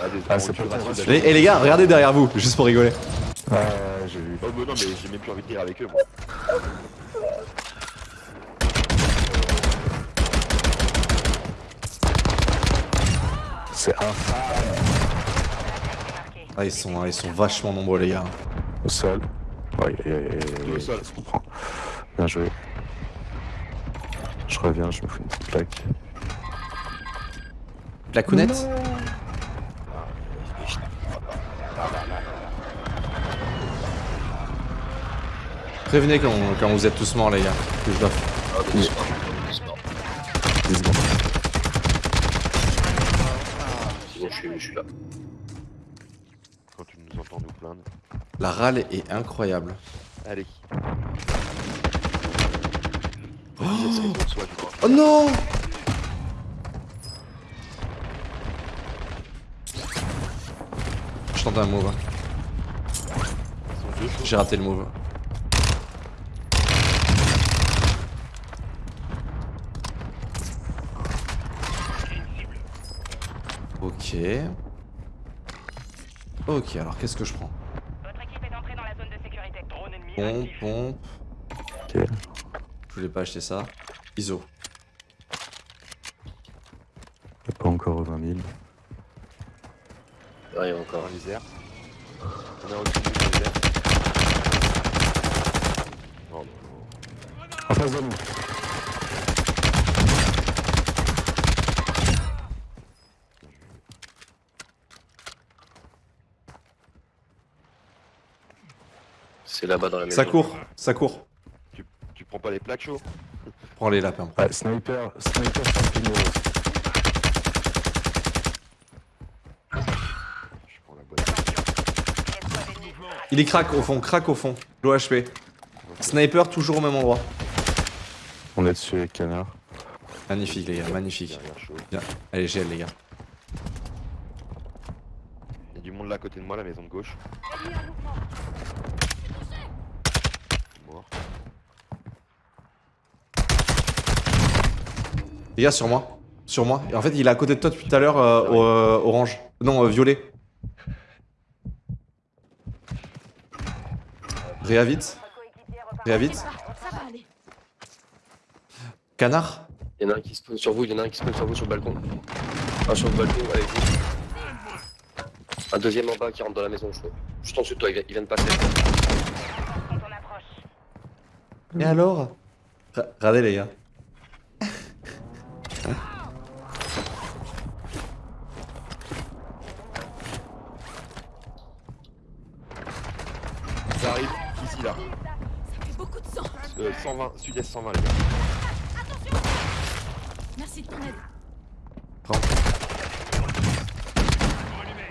Ah, c'est pas le Et, et les gars, regardez derrière vous, juste pour rigoler. Ouais, j'ai vu. Oh bah non mais j'ai même plus envie de rire avec eux moi. C'est infâme. Ah, ils sont, ils sont vachement nombreux, les gars. Au sol. Ouais, Au sol. Ça se comprend. Bien joué. Je reviens, je me fous une petite plaque. La counette Prévenez quand, quand vous êtes tous morts, les gars. Que je dois. Ah, doucement, doucement. 10 secondes. C'est bon, je suis, je suis là. Quand tu nous entends nous plaindre. La râle est incroyable. Allez. Oh. Oh non Je tente un move. hein. J'ai raté le move. Ok. Ok, alors qu'est-ce que je prends Votre équipe est entrée dans la zone de sécurité. Drone ennemi Pompe, actif. pompe. Ok. Je voulais pas acheter ça. ISO. Y'a pas encore aux 20 000. Il arrive encore. Les airs. On est au-dessus des airs. Oh non. En face de nous. C'est là-bas dans la maison. Ça court, ça court. Tu, tu prends pas les plaques chauds Prends les lapins. Ouais, sniper, sniper sur le pignon. Je prends la boîte. Escouade ennemie. Il est crack au fond, crack au fond. L'OHP. Sniper toujours au même endroit. On est dessus avec canard. Magnifique les gars, magnifique. Chaud. Bien. Allez, GL les gars. Il y a du monde là à côté de moi, la maison de gauche. Mort. Les gars, sur moi. Sur moi. Et en fait, il est à côté de toi depuis tout à l'heure, euh, au- euh, orange. Non, euh, violet. Réa vite. Réa vite. Canard. Il y en a un qui spawn sur vous, il y en a un qui spawn sur vous sur le balcon. Un sur le balcon avec vous. Un deuxième en bas qui rentre dans la maison, je crois. Juste en dessous de toi, il vient, il vient de passer. Quand on approche. Et alors? Regardez les gars. Ça arrive ici là. Ça fait beaucoup de sang. Euh, 120, sud-est 120 les gars. Merci de ton aide. Prends.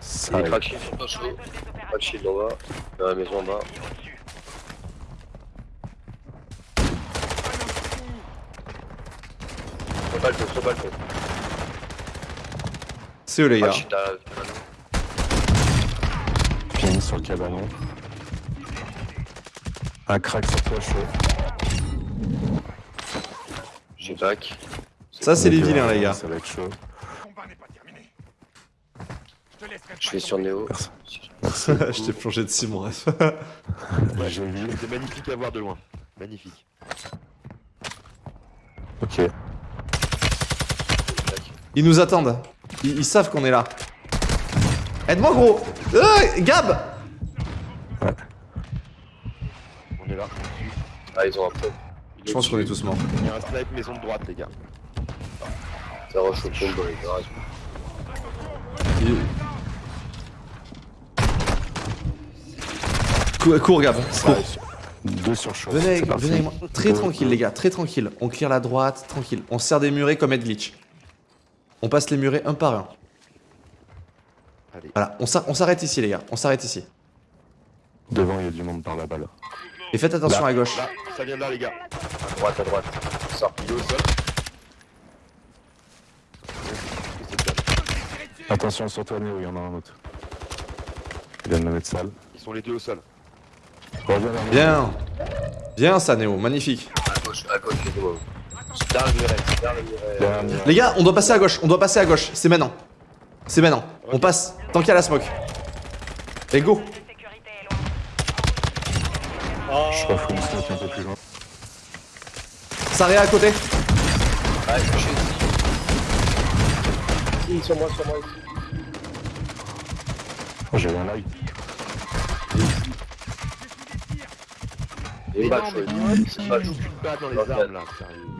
Ça Il est crack shield sur. Crack shield en bas. Dans la maison en bas. Sur sur. C'est eux les gars. Shield à Ping sur le cabanon. Un crack sur toi chaud. J'ai back. Ça, c'est les vilains les gars. Ça va être chaud. Je vais sur Néo. Merci. Je t'ai plongé dessus, mon ref. Ouais, J'ai vu. C'était magnifique à voir de loin. Magnifique. Ok. Ils nous attendent. Ils, ils savent qu'on est là. Aide-moi, gros Euh, Gab On est là. Ah, ils ont un peu. Je pense qu'on est tous morts. Il y a un snipe maison de droite les gars. Ça rush au dans les garages. Cours, cours, Gab. Cours. Deux sur chaud. Venez, venez avec moi. Très tranquille, les gars. Très tranquille. On clear la droite, tranquille. On serre des murets comme Ed Glitch. On passe les murets un par un. Allez. Voilà, on s'ar- on s'arrête ici, les gars. On s'arrête ici. Devant, il y a du monde par là-bas. Là. Et faites attention Là. à gauche. Là, ça vient de là les gars. À droite, à droite. Sors. Il est au sol. Attention sur toi, Néo, il y en a un autre. Il vient de me mettre sale. Ils sont les deux au sol. Bien. Bien, ça, Néo. Magnifique. À gauche, à gauche, les deux. Derrière le muret, derrière le muret. Derrière le muret. Les gars, on doit passer à gauche. On doit passer à gauche. C'est maintenant. C'est maintenant. On passe. Tant qu'il y a la smoke. Et go. Loin. Je suis pas fou, mais c'est un peu plus loin. Ça réa à côté. Ah, je suis ici. Sur moi, sur moi ici. Oh, J'avais un live. Et pas dans les armes là, sérieux.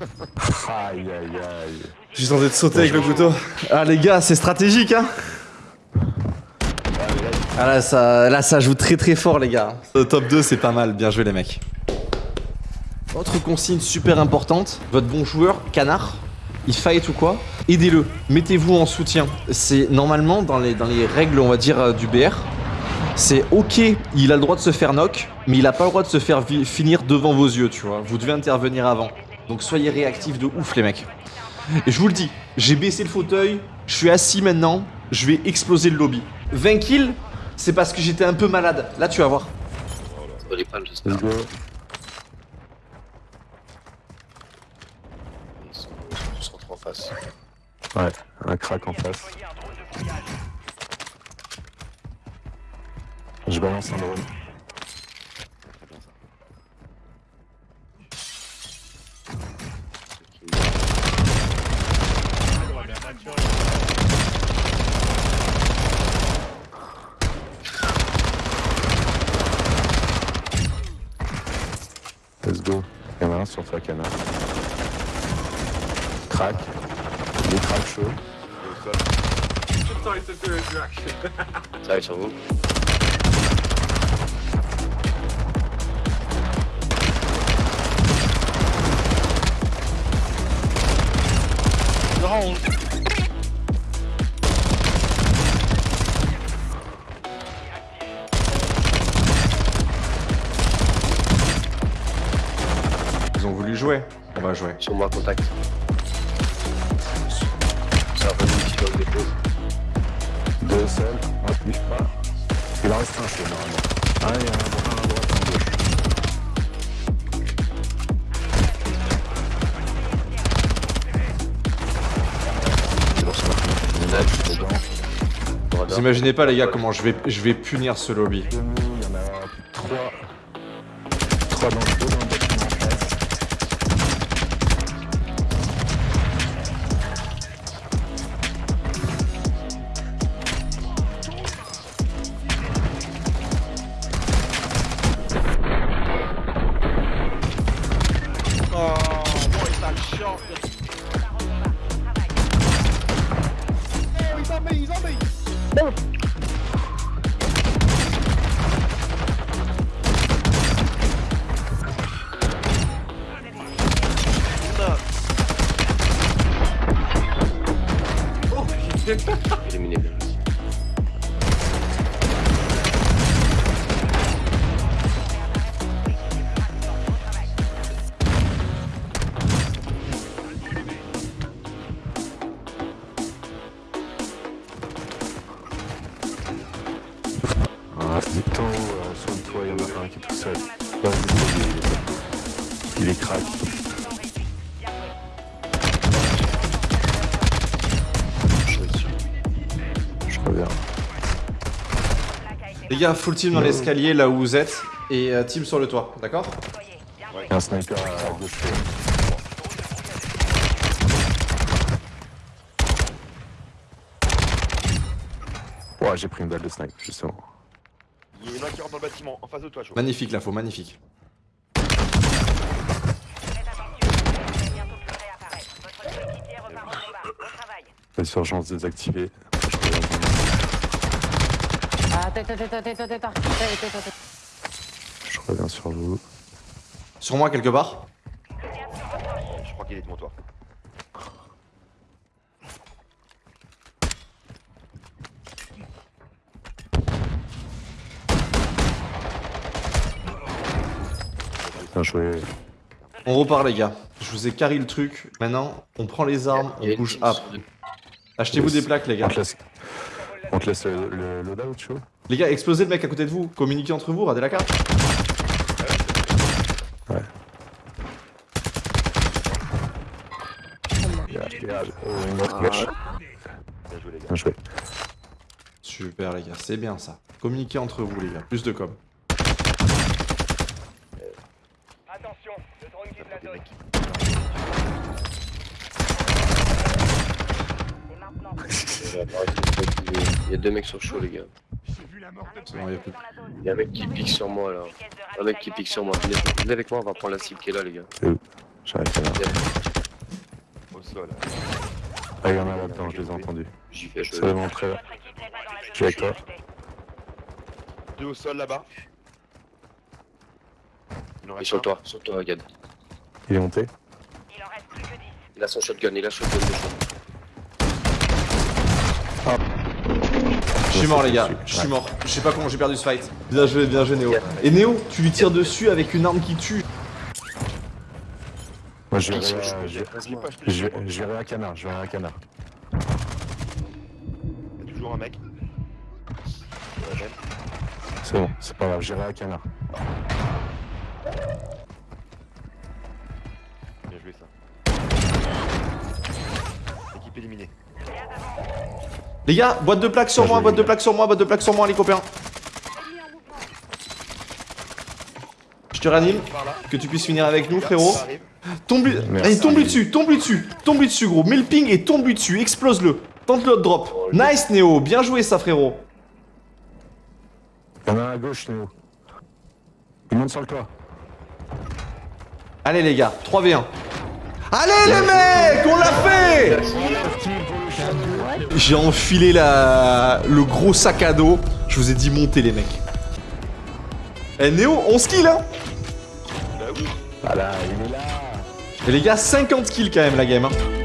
Aïe aïe aïe. Je suis tenté de sauter avec le couteau. Ah les gars, c'est stratégique hein. Ah là ça, là ça joue très très fort les gars. Le top 2 c'est pas mal, bien joué les mecs. Autre consigne super importante, votre bon joueur, canard, il fight ou quoi, aidez-le, mettez-vous en soutien. C'est normalement dans les, dans les règles on va dire euh, du BR, c'est ok, il a le droit de se faire knock, mais il a pas le droit de se faire finir devant vos yeux, tu vois. Vous devez intervenir avant. Donc soyez réactifs de ouf les mecs. Et je vous le dis, j'ai baissé le fauteuil, je suis assis maintenant, je vais exploser le lobby. 20 kills, c'est parce que j'étais un peu malade. Là tu vas voir. Ouais, un crack en face. Je balance un drone. Il y en a un sur toi, canard. Crac. Il craque chaud. Ça va être sur vous. Jouer. On va jouer. Sur moi, contact. Ça revenu ici dans le dépôt. Deux seuls. Un plus pas. Il en reste un chaud normalement. Ah, il y a un, un à droite, un à gauche. Vous imaginez pas les gars comment je vais, je vais punir ce lobby. Éliminé bien. Ah, c'est haut, euh, soigne-toi, il y en a un qui est tout seul. Il est crack. Les gars, full team dans l'escalier là où vous êtes. Et euh, team sur le toit, d'accord Il y a un sniper à gauche. Ouais, j'ai pris une balle de snipe, justement. Il y en a qui rentre dans le bâtiment, en face de toi, chaud. Magnifique l'info, magnifique. Faites attention, vous Je reviens sur vous. Sur moi quelque part Je crois qu'il est devant toi. Bien joué. On repart les gars. Je vous ai carré le truc. Maintenant, on prend les armes, on bouge up. Achetez-vous des plaques les gars. On te laisse, le, le loadout, chaud Les gars, explosez le mec à côté de vous. Communiquez entre vous, radez la carte. Gars. Bien joué. Super les gars, c'est bien ça. Communiquez entre vous les gars. Plus de com. Attention, le drone quitte la zone. Et maintenant, Il y a deux mecs sur chaud, les gars. Bon, y a plus. Il y a un mec qui pique sur moi là. Un mec qui pique sur moi. Venez, venez avec moi, on va prendre la cible qui est là, les gars. J'arrive là. Au sol. Ah, il y en a là-dedans, je les ai entendus. J'y vais, je C'est la Je suis avec toi. Deux au sol là-bas. Il sur toi, sur toi, regarde. Il est monté. Il en reste plus que 10. Il a son shotgun, il a son shotgun de chaud. Suis mort les gars, je suis mort. Je sais pas comment j'ai perdu ce fight. Bien joué, bien joué Néo. Et Néo, tu lui tires dessus avec une arme qui tue. Moi, je je, je, je vais à canard, je vais à canard. Il y a toujours un mec. C'est bon, c'est pas grave, j'irai à canard. Bien joué ça. Équipe éliminée. Les gars, boîte de plaques sur moi, boîte de plaques sur moi, boîte de plaques sur moi les copains. Je te ranime, que tu puisses finir avec nous frérot. Tombe allez tombe lui dessus, tombe lui dessus, tombe lui dessus gros, mets le ping et tombe lui dessus, explose-le. Tente le hot drop. Nice Néo, bien joué ça frérot. Il y en a un à gauche, Néo. Il monte sur le toit. Allez les gars, 3v1. Allez les mecs, on l'a fait J'ai enfilé la... le gros sac à dos. Je vous ai dit monter les mecs. Eh Néo, 11 kills hein Voilà, il est là. Et les gars, 50 kills quand même la game hein.